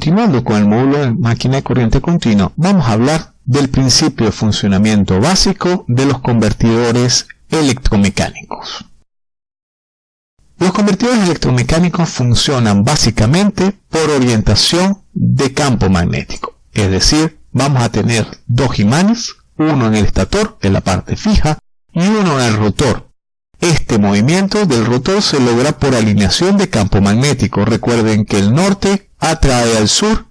continuando con el módulo de máquina de corriente continua, vamos a hablar del principio de funcionamiento básico de los convertidores electromecánicos. Los convertidores electromecánicos funcionan básicamente por orientación de campo magnético, es decir, vamos a tener dos imanes, uno en el estator, en la parte fija, y uno en el rotor. Este movimiento del rotor se logra por alineación de campo magnético. Recuerden que el norte atrae al sur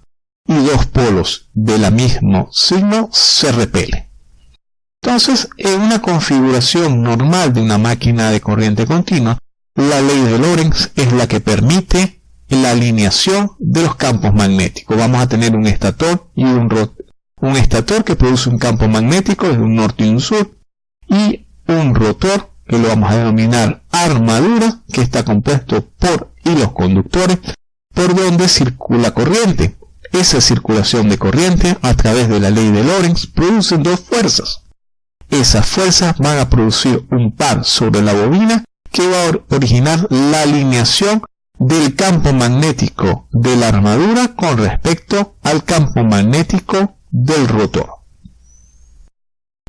y dos polos del mismo signo se repelen. Entonces, en una configuración normal de una máquina de corriente continua, la ley de Lorentz es la que permite la alineación de los campos magnéticos. Vamos a tener un estator y un, un estator que produce un campo magnético de un norte y un sur y un rotor que lo vamos a denominar armadura que está compuesto por hilos conductores por donde circula corriente. Esa circulación de corriente a través de la ley de Lorentz produce dos fuerzas. Esas fuerzas van a producir un par sobre la bobina que va a originar la alineación del campo magnético de la armadura con respecto al campo magnético del rotor.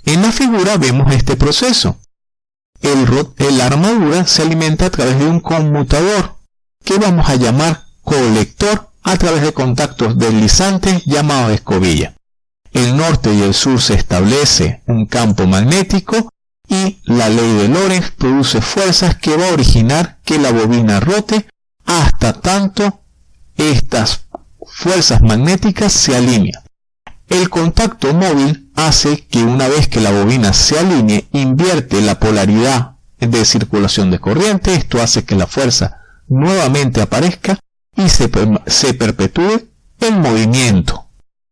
En la figura vemos este proceso. El, la armadura se alimenta a través de un conmutador que vamos a llamar colector a través de contactos deslizantes llamados escobilla. El norte y el sur se establece un campo magnético y la ley de Lorentz produce fuerzas que va a originar que la bobina rote hasta tanto estas fuerzas magnéticas se alinean. El contacto móvil hace que una vez que la bobina se alinee, invierte la polaridad de circulación de corriente. Esto hace que la fuerza nuevamente aparezca y se, perpetúe el movimiento.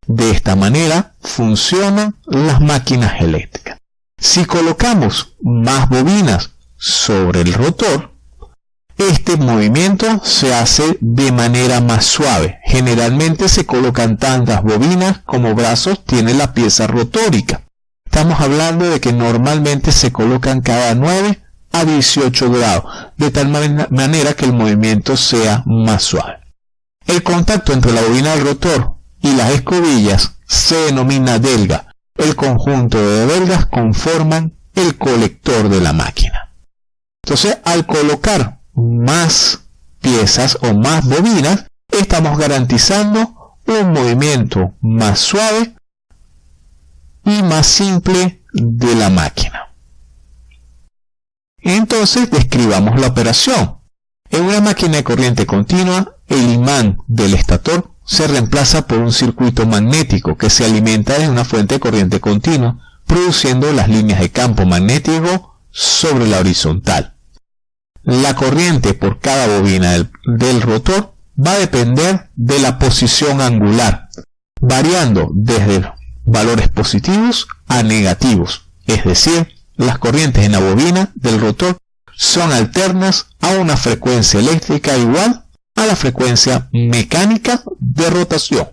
De esta manera funcionan las máquinas eléctricas. Si colocamos más bobinas sobre el rotor, este movimiento se hace de manera más suave. Generalmente se colocan tantas bobinas como brazos tiene la pieza rotórica. Estamos hablando de que normalmente se colocan cada 9 a 18 grados, de tal manera que el movimiento sea más suave. El contacto entre la bobina del rotor y las escobillas se denomina delga. El conjunto de delgas conforman el colector de la máquina. Entonces, al colocar más piezas o más bobinas, estamos garantizando un movimiento más suave y más simple de la máquina. Entonces describamos la operación. En una máquina de corriente continua, el imán del estator se reemplaza por un circuito magnético que se alimenta de una fuente de corriente continua, produciendo las líneas de campo magnético sobre la horizontal. La corriente por cada bobina del, rotor va a depender de la posición angular, variando desde valores positivos a negativos, es decir, las corrientes en la bobina del rotor son alternas a una frecuencia eléctrica igual a la frecuencia mecánica de rotación.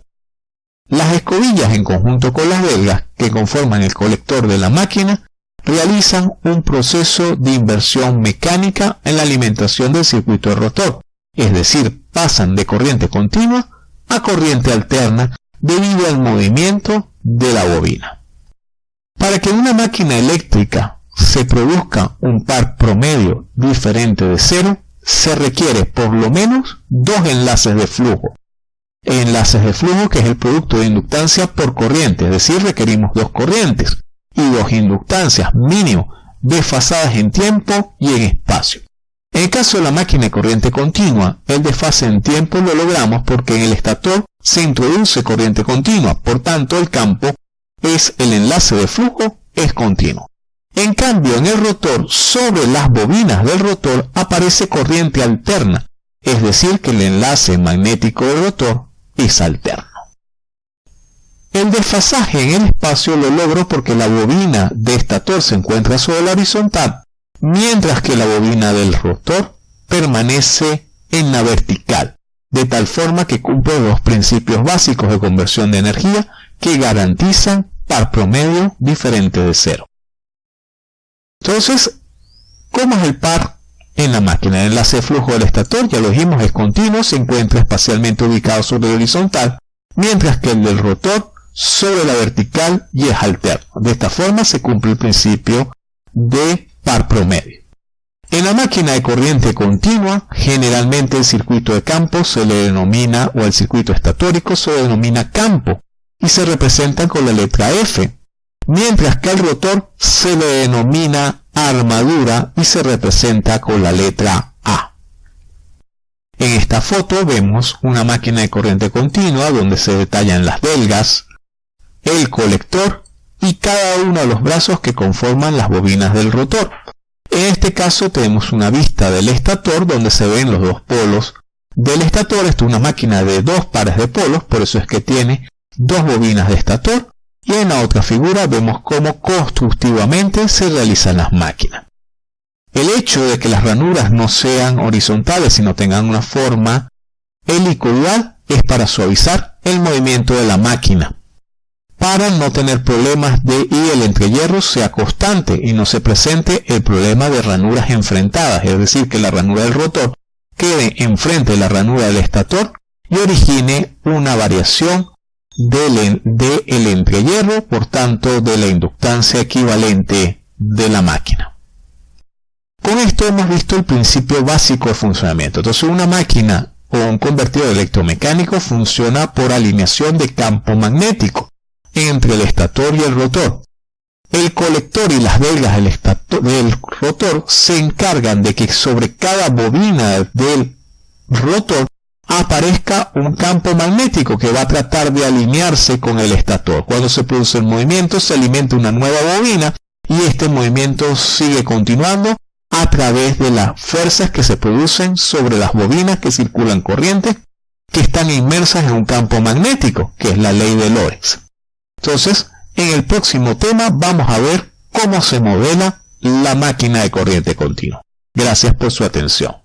Las escobillas en conjunto con las belgas que conforman el colector de la máquina realizan un proceso de inversión mecánica en la alimentación del circuito de rotor, es decir, pasan de corriente continua a corriente alterna debido al movimiento de la bobina. Para que una máquina eléctrica se produzca un par promedio diferente de cero, se requiere por lo menos dos enlaces de flujo. Enlaces de flujo que es el producto de inductancia por corriente, es decir, requerimos dos corrientes y dos inductancias mínimo desfasadas en tiempo y en espacio. En el caso de la máquina de corriente continua, el desfase en tiempo lo logramos porque en el estator se introduce corriente continua, por tanto el campo es el enlace de flujo es continuo. En cambio, en el rotor, sobre las bobinas del rotor aparece corriente alterna, es decir, que el enlace magnético del rotor es alterno. El desfasaje en el espacio lo logro porque la bobina de estator se encuentra sobre la horizontal, mientras que la bobina del rotor permanece en la vertical, de tal forma que cumple los principios básicos de conversión de energía que garantizan par promedio diferente de cero. Entonces, ¿cómo es el par en la máquina? El enlace de flujo del estator, ya lo dijimos, es continuo, se encuentra espacialmente ubicado sobre la horizontal, mientras que el del rotor sobre la vertical y es alterno. De esta forma se cumple el principio de par promedio. En la máquina de corriente continua, generalmente el circuito de campo se le denomina, o el circuito estatórico se le denomina campo, y se representa con la letra F, mientras que al rotor se le denomina armadura y se representa con la letra A. En esta foto vemos una máquina de corriente continua donde se detallan las delgas, el colector y cada uno de los brazos que conforman las bobinas del rotor. En este caso tenemos una vista del estator donde se ven los dos polos del estator. Esto es una máquina de dos pares de polos, por eso es que tiene dos bobinas de estator. Y en la otra figura vemos cómo constructivamente se realizan las máquinas. El hecho de que las ranuras no sean horizontales sino tengan una forma helicoidal es para suavizar el movimiento de la máquina para no tener problemas de y el entrehierro sea constante y no se presente el problema de ranuras enfrentadas, es decir, que la ranura del rotor quede enfrente de la ranura del estator y origine una variación del, de entrehierro, por tanto de la inductancia equivalente de la máquina. Con esto hemos visto el principio básico de funcionamiento. Entonces una máquina o un convertidor electromecánico funciona por alineación de campo magnético entre el estator y el rotor. El colector y las velas del, rotor se encargan de que sobre cada bobina del rotor aparezca un campo magnético que va a tratar de alinearse con el estator. Cuando se produce el movimiento se alimenta una nueva bobina y este movimiento sigue continuando a través de las fuerzas que se producen sobre las bobinas que circulan corriente que están inmersas en un campo magnético, que es la ley de Lorentz. Entonces, en el próximo tema vamos a ver cómo se modela la máquina de corriente continua. Gracias por su atención.